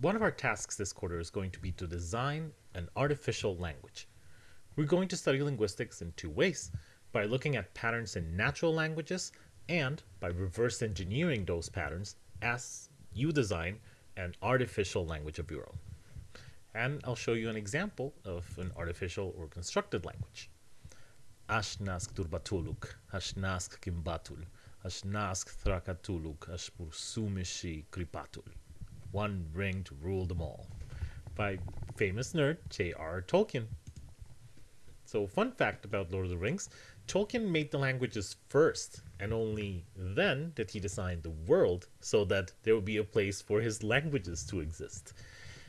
One of our tasks this quarter is going to be to design an artificial language. We're going to study linguistics in two ways by looking at patterns in natural languages and by reverse engineering those patterns as you design an artificial language of your own. And I'll show you an example of an artificial or constructed language. Ashnask turbatuluk, ashnask kimbatul, ashnask thrakatuluk, ashpursumishi kripatul. One ring to rule them all. By famous nerd J.R. Tolkien. So, fun fact about Lord of the Rings Tolkien made the languages first, and only then did he design the world so that there would be a place for his languages to exist.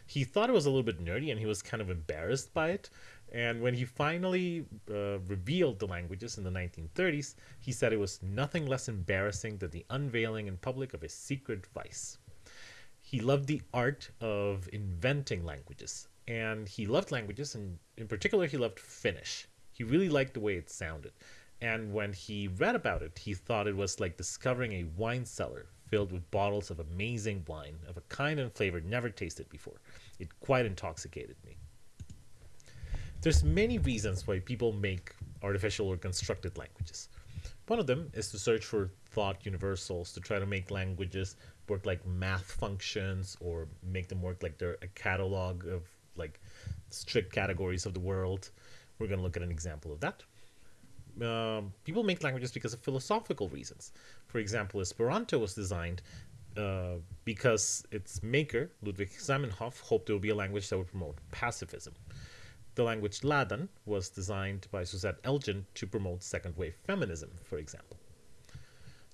He thought it was a little bit nerdy and he was kind of embarrassed by it. And when he finally uh, revealed the languages in the 1930s, he said it was nothing less embarrassing than the unveiling in public of his secret vice. He loved the art of inventing languages, and he loved languages, and in particular, he loved Finnish. He really liked the way it sounded. And when he read about it, he thought it was like discovering a wine cellar filled with bottles of amazing wine of a kind and flavor never tasted before. It quite intoxicated me. There's many reasons why people make artificial or constructed languages. One of them is to search for thought universals, to try to make languages work like math functions or make them work like they're a catalog of like strict categories of the world. We're going to look at an example of that. Um, people make languages because of philosophical reasons. For example, Esperanto was designed uh, because its maker, Ludwig Zamenhof, hoped it would be a language that would promote pacifism. The language Láadan was designed by Suzette Elgin to promote second wave feminism, for example.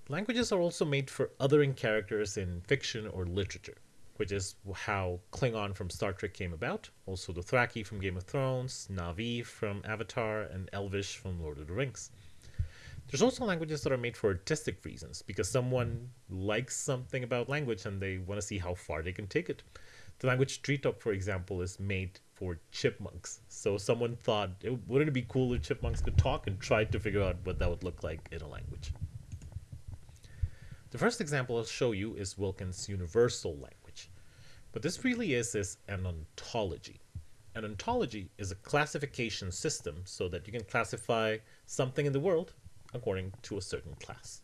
Languages are also made for othering characters in fiction or literature, which is how Klingon from Star Trek came about, also the Dothraki from Game of Thrones, Na'vi from Avatar, and Elvish from Lord of the Rings. There's also languages that are made for artistic reasons, because someone likes something about language and they want to see how far they can take it. The language Treetop, for example, is made for chipmunks. So someone thought, wouldn't it be cool if chipmunks could talk and tried to figure out what that would look like in a language. The first example I'll show you is Wilkins' universal language. What this really is is an ontology. An ontology is a classification system so that you can classify something in the world according to a certain class.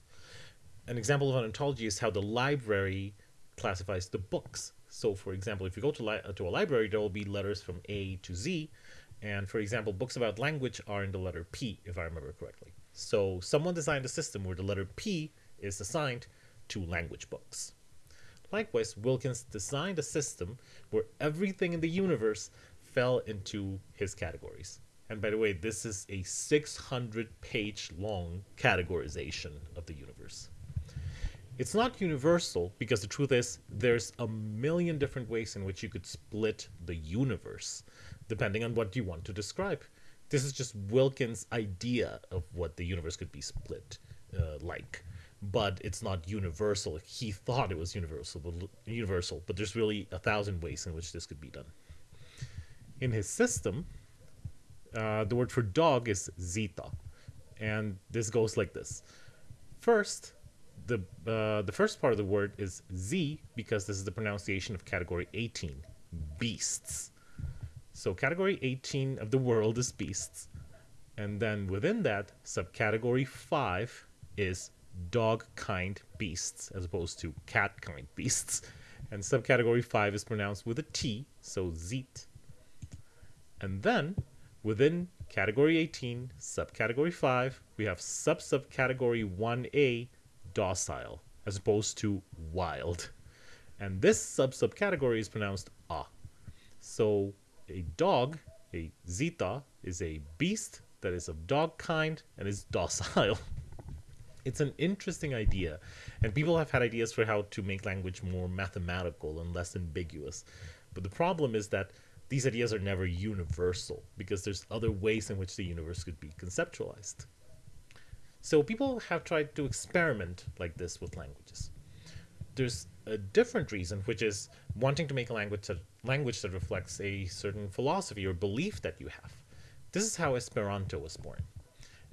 An example of an ontology is how the library classifies the books. So for example, if you go to, to a library, there will be letters from A to Z. And for example, books about language are in the letter P, if I remember correctly. So someone designed a system where the letter P is assigned to language books. Likewise, Wilkins designed a system where everything in the universe fell into his categories. And by the way, this is a 600 page long categorization of the universe. It's not universal because the truth is there's a million different ways in which you could split the universe, depending on what you want to describe. This is just Wilkins' idea of what the universe could be split uh, like but it's not universal. He thought it was universal, but universal, but there's really a thousand ways in which this could be done. In his system, uh, the word for dog is zeta, and this goes like this. First, the uh, the first part of the word is z because this is the pronunciation of category 18, beasts. So category 18 of the world is beasts, and then within that subcategory 5 is dog kind beasts as opposed to cat kind beasts. And subcategory 5 is pronounced with a T, so zeet. And then within category 18, subcategory 5, we have sub subcategory 1A, docile, as opposed to wild. And this sub subcategory is pronounced ah. So a dog, a zeta, is a beast that is of dog kind and is docile. it's an interesting idea and people have had ideas for how to make language more mathematical and less ambiguous but the problem is that these ideas are never universal because there's other ways in which the universe could be conceptualized so people have tried to experiment like this with languages there's a different reason which is wanting to make a language that language that reflects a certain philosophy or belief that you have this is how esperanto was born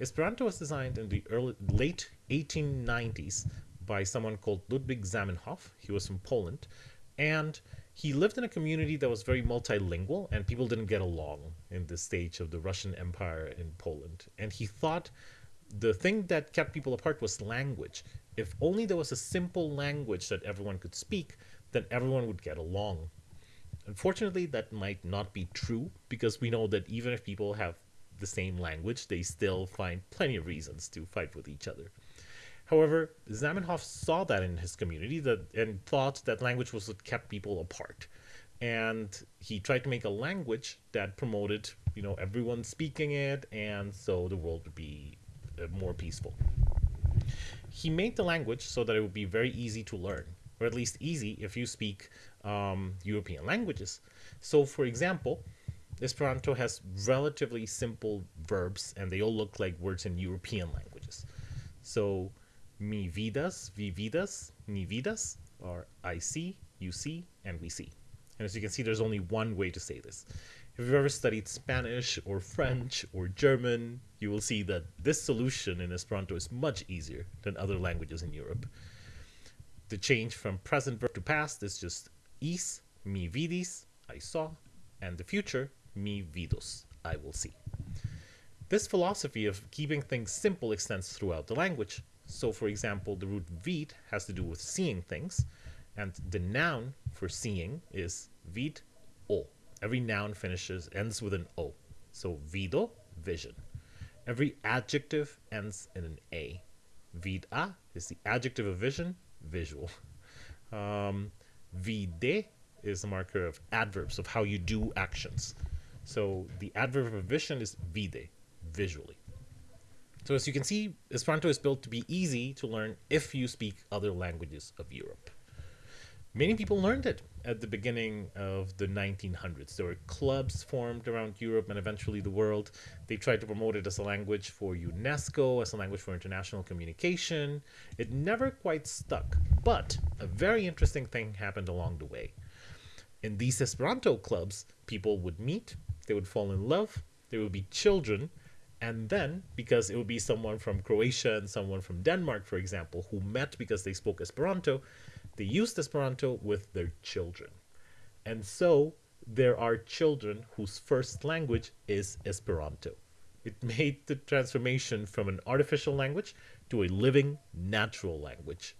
Esperanto was designed in the early, late 1890s by someone called Ludwig Zamenhof. He was from Poland. And he lived in a community that was very multilingual and people didn't get along in this stage of the Russian Empire in Poland. And he thought the thing that kept people apart was language. If only there was a simple language that everyone could speak, then everyone would get along. Unfortunately, that might not be true because we know that even if people have the same language, they still find plenty of reasons to fight with each other. However, Zamenhof saw that in his community that and thought that language was what kept people apart. And he tried to make a language that promoted, you know, everyone speaking it, and so the world would be more peaceful. He made the language so that it would be very easy to learn, or at least easy if you speak um, European languages. So, for example, Esperanto has relatively simple verbs, and they all look like words in European languages. So, mi vidas, vi vidas, ni vidas are I see, you see, and we see. And as you can see, there's only one way to say this. If you've ever studied Spanish or French or German, you will see that this solution in Esperanto is much easier than other languages in Europe. The change from present verb to past is just is, mi vidis, I saw, and the future, mi vidos, I will see. This philosophy of keeping things simple extends throughout the language, so for example, the root vid has to do with seeing things, and the noun for seeing is vid o. Every noun finishes ends with an o. So vido, vision. Every adjective ends in an a. Vid a is the adjective of vision, visual. Um, vide is the marker of adverbs of how you do actions. So the adverb of vision is vide, visually. So as you can see, Esperanto is built to be easy to learn if you speak other languages of Europe. Many people learned it at the beginning of the 1900s. There were clubs formed around Europe and eventually the world. They tried to promote it as a language for UNESCO, as a language for international communication. It never quite stuck, but a very interesting thing happened along the way. In these Esperanto clubs, people would meet, they would fall in love, there would be children, and then, because it would be someone from Croatia and someone from Denmark, for example, who met because they spoke Esperanto, they used Esperanto with their children. And so there are children whose first language is Esperanto. It made the transformation from an artificial language to a living, natural language.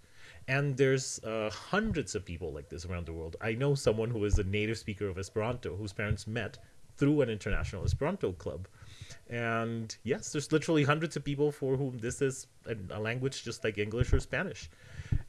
And there's uh, hundreds of people like this around the world. I know someone who is a native speaker of Esperanto whose parents met through an international Esperanto club. And yes, there's literally hundreds of people for whom this is a, a, language just like English or Spanish.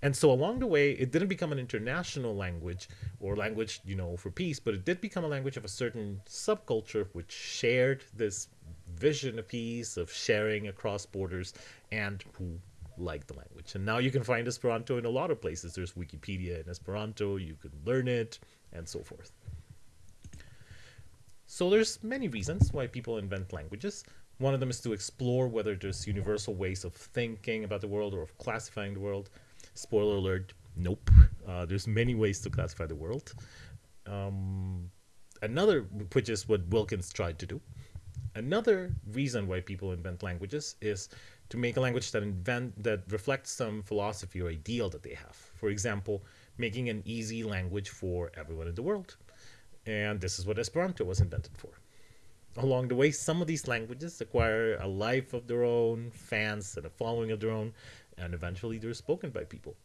And so along the way, it didn't become an international language or language, you know, for peace, but it did become a language of a certain subculture which shared this vision of peace, of sharing across borders, and who liked the language. And now you can find Esperanto in a lot of places. There's Wikipedia in Esperanto, you can learn it, and so forth. So there's many reasons why people invent languages. One of them is to explore whether there's universal ways of thinking about the world or of classifying the world. Spoiler alert, nope. Uh, there's many ways to classify the world. Um, another, which is what Wilkins tried to do. Another reason why people invent languages is to make a language that invent that reflects some philosophy or ideal that they have. For example, making an easy language for everyone in the world. And this is what Esperanto was invented for. Along the way, some of these languages acquire a life of their own, fans, and a following of their own, and eventually they're spoken by people.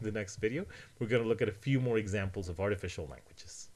In the next video, we're going to look at a few more examples of artificial languages.